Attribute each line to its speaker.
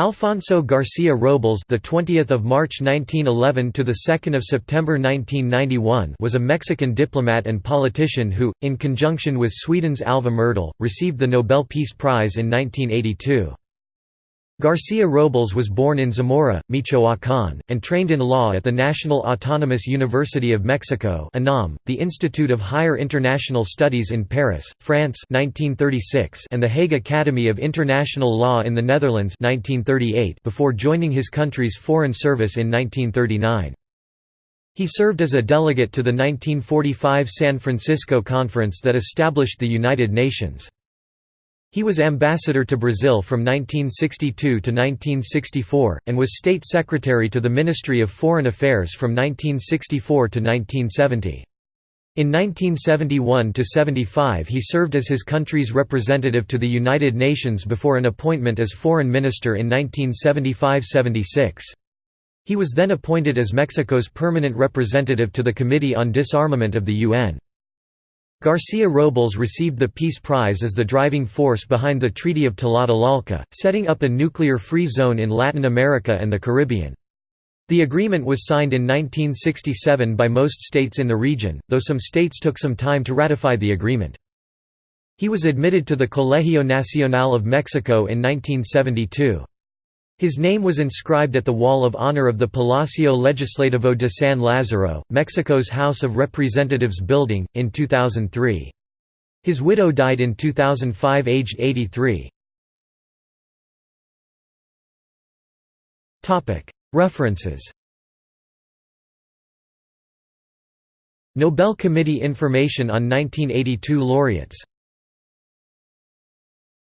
Speaker 1: Alfonso Garcia Robles, the 20th of March 1911 to the 2nd of September 1991, was a Mexican diplomat and politician who, in conjunction with Sweden's Alva Myrdal, received the Nobel Peace Prize in 1982. Garcia Robles was born in Zamora, Michoacán, and trained in law at the National Autonomous University of Mexico the Institute of Higher International Studies in Paris, France 1936 and the Hague Academy of International Law in the Netherlands 1938 before joining his country's foreign service in 1939. He served as a delegate to the 1945 San Francisco Conference that established the United Nations. He was ambassador to Brazil from 1962 to 1964, and was state secretary to the Ministry of Foreign Affairs from 1964 to 1970. In 1971–75 he served as his country's representative to the United Nations before an appointment as foreign minister in 1975–76. He was then appointed as Mexico's permanent representative to the Committee on Disarmament of the UN. Garcia Robles received the Peace Prize as the driving force behind the Treaty of Tlatelolco, setting up a nuclear-free zone in Latin America and the Caribbean. The agreement was signed in 1967 by most states in the region, though some states took some time to ratify the agreement. He was admitted to the Colegio Nacional of Mexico in 1972. His name was inscribed at the Wall of Honor of the Palacio Legislativo de San Lázaro, Mexico's House of Representatives building, in 2003. His widow died in 2005 aged 83. References Nobel Committee Information on 1982 laureates